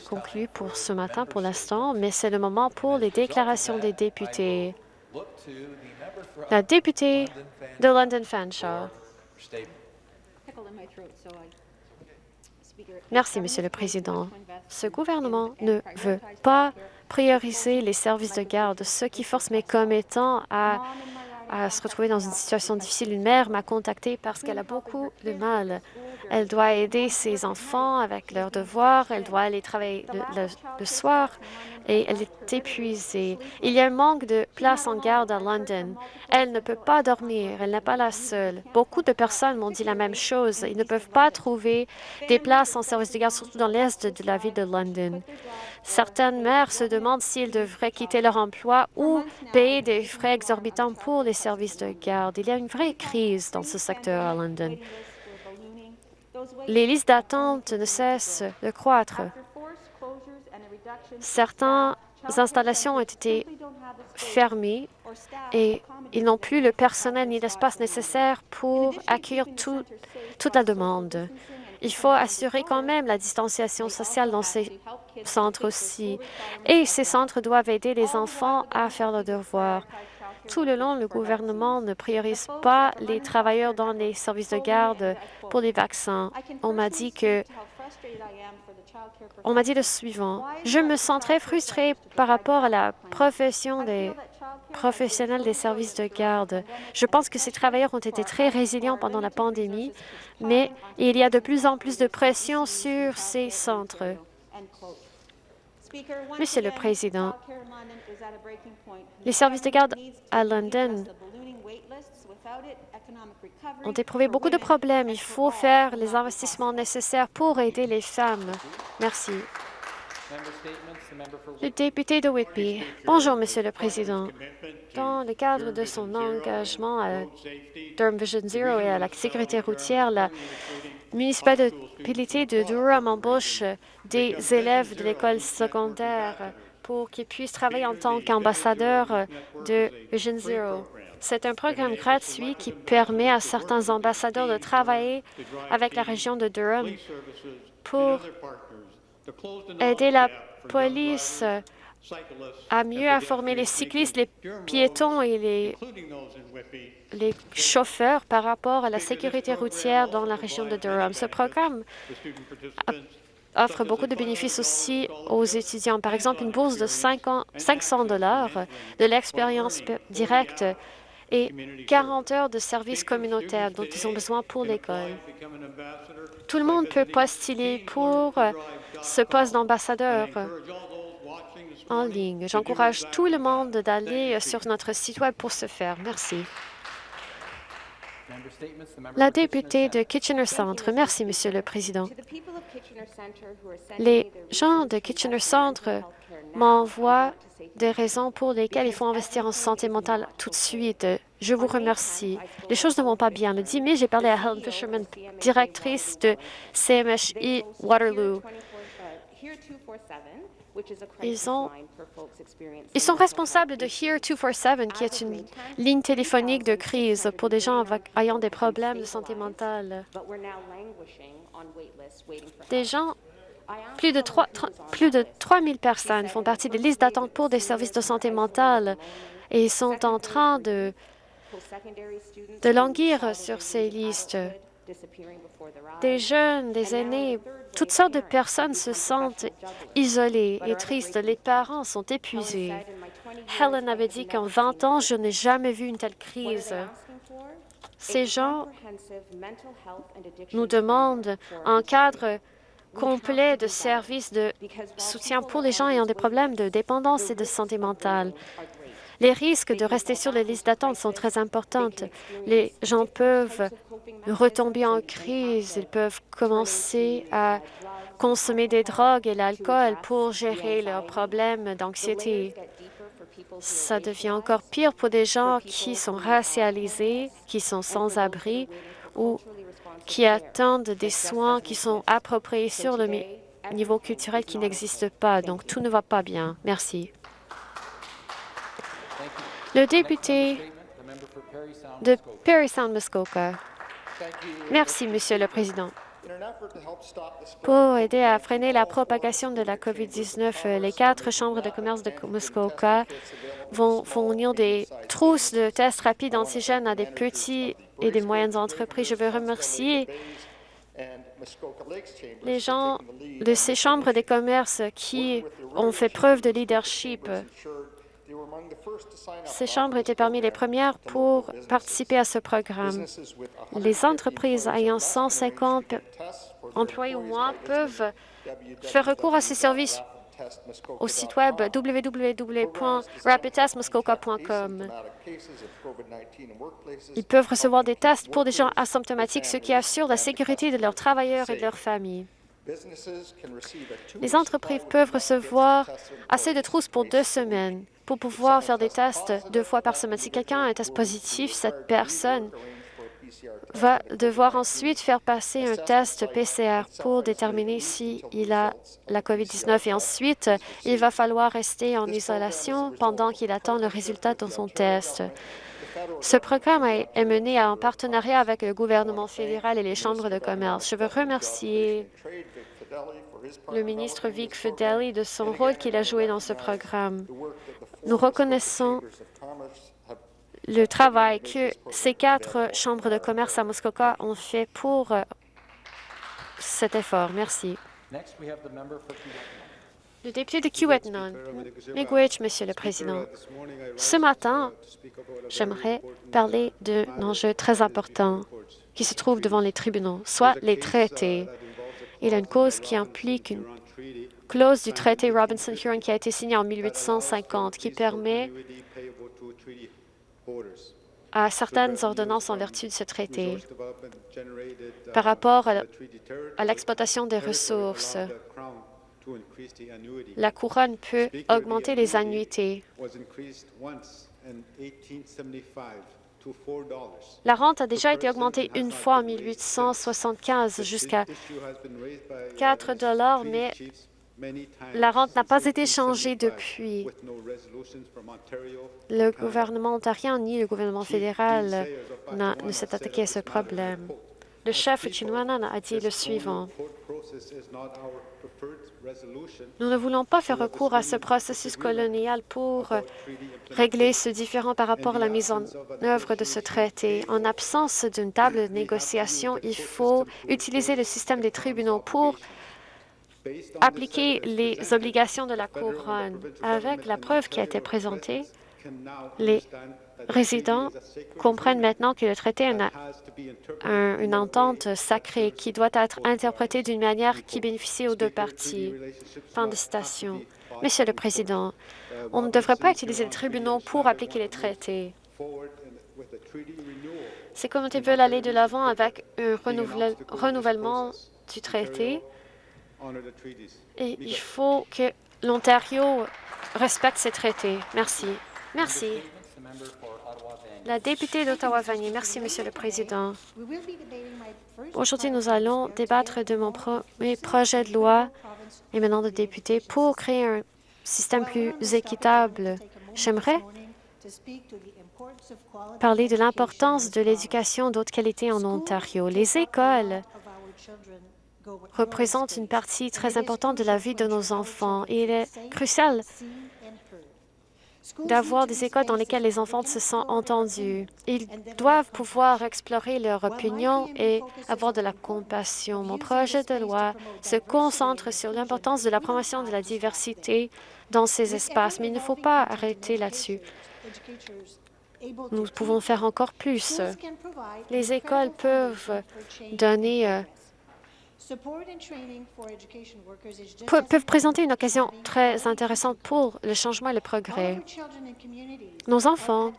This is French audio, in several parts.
conclu pour ce matin pour l'instant, mais c'est le moment pour les déclarations des députés. La députée de London Fanshawe. Merci, Monsieur le Président. Ce gouvernement ne veut pas prioriser les services de garde, ce qui force mes commettants à, à se retrouver dans une situation difficile. Une mère m'a contactée parce qu'elle a beaucoup de mal. Elle doit aider ses enfants avec leurs devoirs, elle doit aller travailler le, soir et elle est épuisée. Il y a un manque de places en garde à London. Elle ne peut pas dormir, elle n'est pas la seule. Beaucoup de personnes m'ont dit la même chose. Ils ne peuvent pas trouver des places en service de garde, surtout dans l'est de la ville de London. Certaines mères se demandent s'ils devraient quitter leur emploi ou payer des frais exorbitants pour les services de garde. Il y a une vraie crise dans ce secteur à London. Les listes d'attente ne cessent de croître. Certaines installations ont été fermées et ils n'ont plus le personnel ni l'espace nécessaire pour accueillir tout, toute la demande. Il faut assurer quand même la distanciation sociale dans ces centres aussi. Et ces centres doivent aider les enfants à faire leurs devoirs. Tout le long, le gouvernement ne priorise pas les travailleurs dans les services de garde pour les vaccins. On m'a dit que on m'a dit le suivant. Je me sens très frustrée par rapport à la profession des professionnels des services de garde. Je pense que ces travailleurs ont été très résilients pendant la pandémie, mais il y a de plus en plus de pression sur ces centres. Monsieur le Président, les services de garde à London ont éprouvé beaucoup de problèmes. Il faut faire les investissements nécessaires pour aider les femmes. Merci. Le député de Whitby. Bonjour, Monsieur le Président. Dans le cadre de son engagement à Durham Vision Zero et à la sécurité routière, la municipalité de Durham embauche des élèves de l'école secondaire pour qu'ils puissent travailler en tant qu'ambassadeurs de Vision Zero. C'est un programme gratuit qui permet à certains ambassadeurs de travailler avec la région de Durham pour aider la police à mieux informer les cyclistes, les piétons et les, les chauffeurs par rapport à la sécurité routière dans la région de Durham. Ce programme offre beaucoup de bénéfices aussi aux étudiants. Par exemple, une bourse de 500 dollars, de l'expérience directe et 40 heures de services communautaires dont ils ont besoin pour l'école. Tout le monde peut postuler pour ce poste d'ambassadeur en ligne. J'encourage tout le monde d'aller sur notre site Web pour ce faire. Merci. La députée de Kitchener Centre. Merci, Monsieur le Président. Les gens de Kitchener Centre m'envoient des raisons pour lesquelles il faut investir en santé mentale tout de suite. Je vous remercie. Les choses ne vont pas bien. Le 10 mai, j'ai parlé à Helen Fisherman, directrice de CMHI Waterloo. Ils, ont, ils sont responsables de Here 247, qui est une ligne téléphonique de crise pour des gens ayant des problèmes de santé mentale. Des gens plus de, 3, plus de 3 000 personnes font partie des listes d'attente pour des services de santé mentale et sont en train de, de languir sur ces listes. Des jeunes, des aînés, toutes sortes de personnes se sentent isolées et tristes. Les parents sont épuisés. Helen avait dit qu'en 20 ans, je n'ai jamais vu une telle crise. Ces gens nous demandent un cadre complet de services de soutien pour les gens ayant des problèmes de dépendance et de santé mentale. Les risques de rester sur les listes d'attente sont très importants. Les gens peuvent retomber en crise, ils peuvent commencer à consommer des drogues et l'alcool pour gérer leurs problèmes d'anxiété. Ça devient encore pire pour des gens qui sont racialisés, qui sont sans abri ou qui attendent des soins qui sont appropriés sur le niveau culturel qui n'existe pas. Donc, tout ne va pas bien. Merci. Le député de Perry Sound Muskoka. Merci, Monsieur le Président. Pour aider à freiner la propagation de la COVID-19, les quatre chambres de commerce de Muskoka vont fournir des trousses de tests rapides antigènes à des petits et des moyennes entreprises. Je veux remercier les gens de ces chambres de commerce qui ont fait preuve de leadership. Ces chambres étaient parmi les premières pour participer à ce programme. Les entreprises ayant 150 employés ou moins peuvent faire recours à ces services au site web www.rapidtestmuskoka.com. Ils peuvent recevoir des tests pour des gens asymptomatiques, ce qui assure la sécurité de leurs travailleurs et de leurs familles. Les entreprises peuvent recevoir assez de trousses pour deux semaines pour pouvoir faire des tests deux fois par semaine. Si quelqu'un a un test positif, cette personne va devoir ensuite faire passer un test PCR pour déterminer s'il a la COVID-19 et ensuite, il va falloir rester en isolation pendant qu'il attend le résultat de son test. Ce programme est mené en partenariat avec le gouvernement fédéral et les chambres de commerce. Je veux remercier le ministre Vic Fideli de son rôle qu'il a joué dans ce programme. Nous reconnaissons le travail que ces quatre chambres de commerce à Muskoka ont fait pour euh, cet effort. Merci. Le député de Kiwetnon, Miigwech, Monsieur le Président. Ce matin, j'aimerais parler d'un enjeu très important qui se trouve devant les tribunaux, soit les traités. Il y a une cause qui implique une clause du traité Robinson-Huron qui a été signé en 1850 qui permet à certaines ordonnances en vertu de ce traité par rapport à l'exploitation des ressources. La couronne peut augmenter les annuités. La rente a déjà été augmentée une fois en 1875 jusqu'à 4 dollars, mais la rente n'a pas été changée depuis. Le gouvernement ontarien ni le gouvernement fédéral ne s'est attaqué à ce problème. Le chef Chinwanan a dit le suivant. Nous ne voulons pas faire recours à ce processus colonial pour régler ce différend par rapport à la mise en œuvre de ce traité. En absence d'une table de négociation, il faut utiliser le système des tribunaux pour appliquer les obligations de la couronne. Avec la preuve qui a été présentée, les résidents comprennent maintenant que le traité est une, entente sacrée qui doit être interprétée d'une manière qui bénéficie aux deux parties. Fin de citation. Monsieur le Président, on ne devrait pas utiliser les tribunaux pour appliquer les traités. Ces communautés veulent aller de l'avant avec un renouvellement du traité et il faut que l'Ontario respecte ces traités. Merci. Merci. La députée d'Ottawa-Vanier. Merci, Monsieur le Président. Aujourd'hui, nous allons débattre de mon premier projet de loi émanant de députés pour créer un système plus équitable. J'aimerais parler de l'importance de l'éducation d'autre qualité en Ontario. Les écoles représente une partie très importante de la vie de nos enfants. Il est crucial d'avoir des écoles dans lesquelles les enfants se sentent entendus. Ils doivent pouvoir explorer leur opinion et avoir de la compassion. Mon projet de loi se concentre sur l'importance de la promotion de la diversité dans ces espaces, mais il ne faut pas arrêter là-dessus. Nous pouvons faire encore plus. Les écoles peuvent donner euh, peuvent présenter une occasion très intéressante pour le changement et le progrès. Nos enfants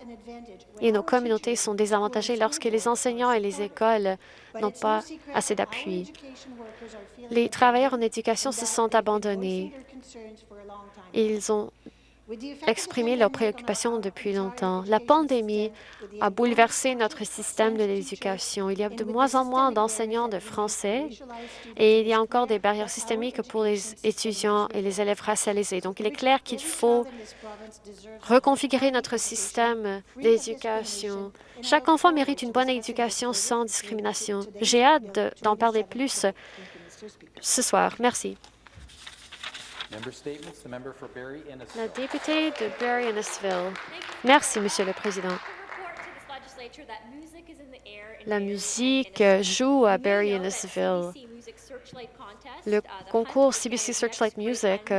et nos communautés sont désavantagés lorsque les enseignants et les écoles n'ont pas assez d'appui. Les travailleurs en éducation se sont abandonnés. Ils ont exprimer leurs préoccupations depuis longtemps. La pandémie a bouleversé notre système de l'éducation. Il y a de moins en moins d'enseignants de français et il y a encore des barrières systémiques pour les étudiants et les élèves racialisés. Donc, il est clair qu'il faut reconfigurer notre système d'éducation. Chaque enfant mérite une bonne éducation sans discrimination. J'ai hâte d'en parler plus ce soir. Merci. La députée de Barry-Innisville. Merci, Monsieur le Président. La musique joue à Barry-Innisville. Le concours CBC Searchlight Music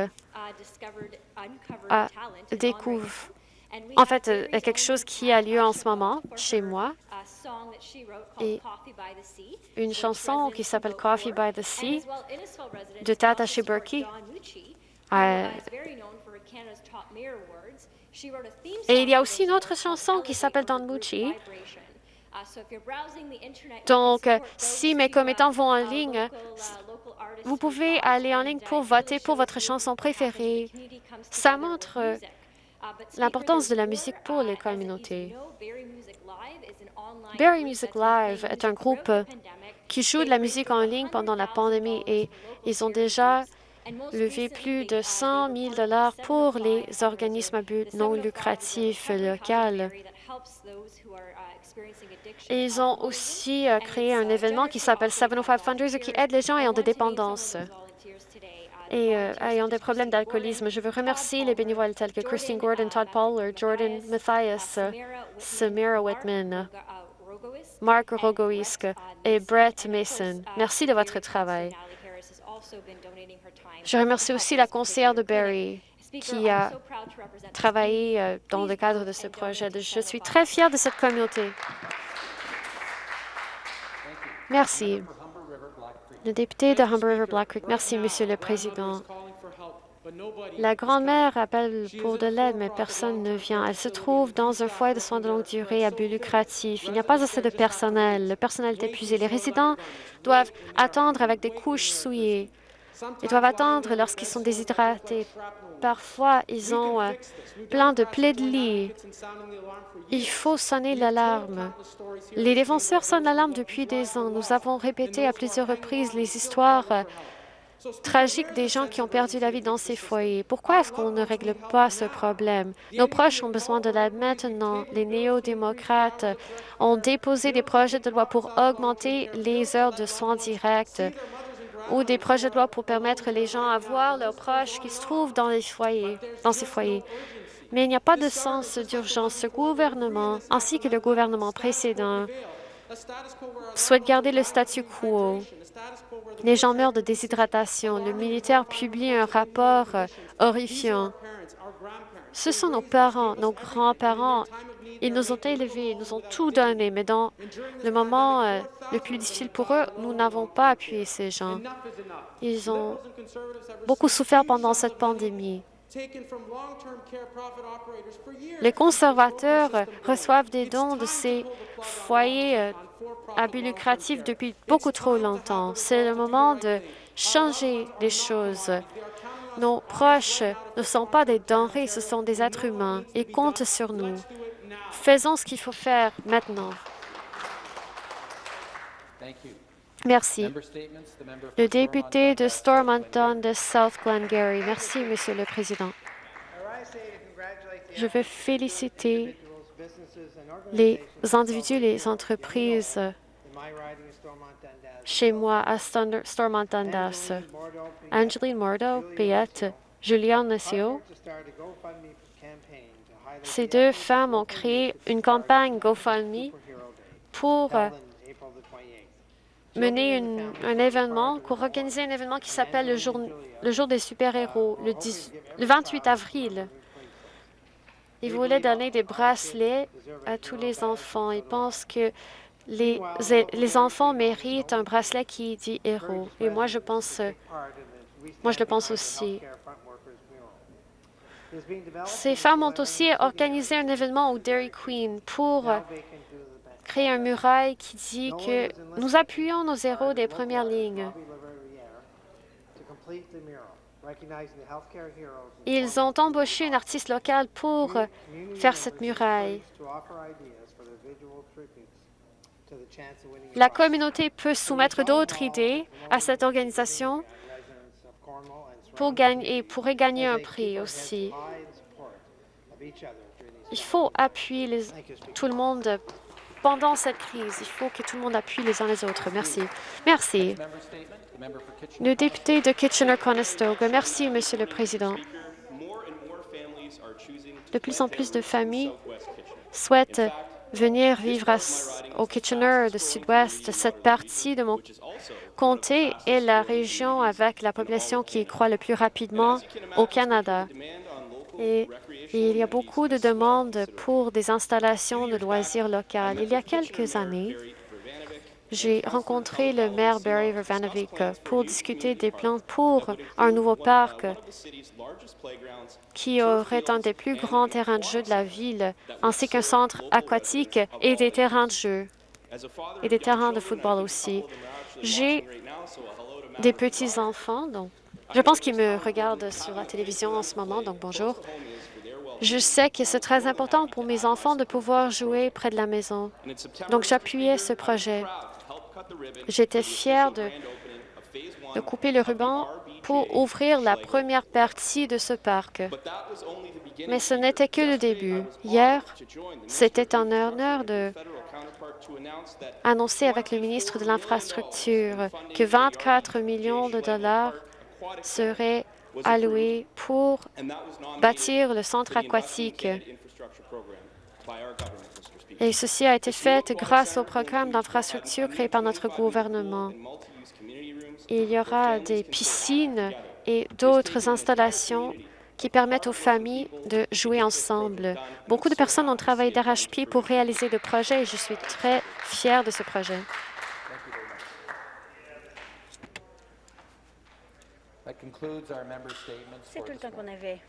a découvert en fait, quelque chose qui a lieu en ce moment chez moi et une chanson qui s'appelle Coffee by the Sea de Tata Shiburki et il y a aussi une autre chanson qui s'appelle Don Mucci. Donc, si mes commettants vont en ligne, vous pouvez aller en ligne pour voter pour votre chanson préférée. Ça montre l'importance de la musique pour les communautés. Berry Music Live est un groupe qui joue de la musique en ligne pendant la pandémie et ils ont déjà levé plus de 100 000 dollars pour les organismes à but non lucratif locaux. ils ont aussi euh, créé un événement qui s'appelle 705 Fundraiser qui aide les gens ayant des dépendances et euh, ayant des problèmes d'alcoolisme. Je veux remercier les bénévoles tels que Christine Gordon, Todd Poller, Jordan Mathias, Samira Whitman, Mark Rogoisk et Brett Mason. Merci de votre travail. Je remercie aussi la conseillère de Barry qui a travaillé euh, dans le cadre de ce projet. Je suis très fière de cette communauté. Merci. Le député de Humber River Black Creek. Merci, Monsieur le Président. La grand-mère appelle pour de l'aide, mais personne ne vient. Elle se trouve dans un foyer de soins de longue durée à but lucratif. Il n'y a pas assez de personnel. Le personnel est épuisé. Les résidents doivent attendre avec des couches souillées. Ils doivent attendre lorsqu'ils sont déshydratés. Parfois, ils ont euh, plein de plaies de lit. Il faut sonner l'alarme. Les défenseurs sonnent l'alarme depuis des ans. Nous avons répété à plusieurs reprises les histoires tragiques des gens qui ont perdu la vie dans ces foyers. Pourquoi est-ce qu'on ne règle pas ce problème? Nos proches ont besoin de l'aide maintenant. Les néo-démocrates ont déposé des projets de loi pour augmenter les heures de soins directs ou des projets de loi pour permettre les gens à voir leurs proches qui se trouvent dans, dans ces foyers. Mais il n'y a pas de sens d'urgence. Ce gouvernement, ainsi que le gouvernement précédent, souhaite garder le statu quo. Les gens meurent de déshydratation. Le militaire publie un rapport euh, horrifiant. Ce sont nos parents, nos grands-parents. Ils nous ont élevés, ils nous ont tout donné, mais dans le moment euh, le plus difficile pour eux, nous n'avons pas appuyé ces gens. Ils ont beaucoup souffert pendant cette pandémie. Les conservateurs reçoivent des dons de ces foyers à but lucratif depuis beaucoup trop longtemps. C'est le moment de changer les choses. Nos proches ne sont pas des denrées, ce sont des êtres humains. Ils comptent sur nous. Faisons ce qu'il faut faire maintenant. Merci. Le député de Stormonton de South Glengarry. Merci, Monsieur le Président. Je veux féliciter les individus, les entreprises chez moi à Stormonton-Dundas. Angeline Mordo, Payette, Julian Nassio. Ces deux femmes ont créé une campagne GoFundMe pour mener un événement, pour organiser un événement qui s'appelle le jour, le jour des super-héros, le, le 28 avril. Ils voulaient donner des bracelets à tous les enfants. Ils pensent que les, les enfants méritent un bracelet qui dit héros. Et moi, je pense, moi, je le pense aussi. Ces femmes ont aussi organisé un événement au Dairy Queen pour créer un muraille qui dit que nous appuyons nos héros des premières lignes. Ils ont embauché une artiste locale pour faire cette muraille. La communauté peut soumettre d'autres idées à cette organisation pour gagner, et pourrait gagner un prix aussi. Il faut appuyer les- tout le monde pendant cette crise. Il faut que tout le monde appuie les uns les autres. Merci. Merci. Le député de Kitchener-Conestoga. Merci, Monsieur le Président. De plus en plus de familles souhaitent venir vivre au Kitchener, de Sud-Ouest. Cette partie de mon comté est la région avec la population qui croît le plus rapidement au Canada. Et il y a beaucoup de demandes pour des installations de loisirs locales. Il y a quelques années, j'ai rencontré le maire Barry Vervanovic pour discuter des plans pour un nouveau parc qui aurait un des plus grands terrains de jeu de la ville, ainsi qu'un centre aquatique et des terrains de jeu et des terrains de football aussi. J'ai des petits-enfants, donc je pense qu'ils me regardent sur la télévision en ce moment, donc bonjour. Je sais que c'est très important pour mes enfants de pouvoir jouer près de la maison. Donc j'appuyais ce projet. J'étais fière de, de couper le ruban pour ouvrir la première partie de ce parc. Mais ce n'était que le début. Hier, c'était un honneur de annoncer avec le ministre de l'Infrastructure que 24 millions de dollars seraient alloués pour bâtir le centre aquatique. Et ceci a été fait grâce au programme d'infrastructure créé par notre gouvernement. Il y aura des piscines et d'autres installations qui permettent aux familles de jouer ensemble. Beaucoup de personnes ont travaillé d'arrache-pied pour réaliser le projet et je suis très fière de ce projet. That concludes our member statements C'est for tout le temps qu'on avait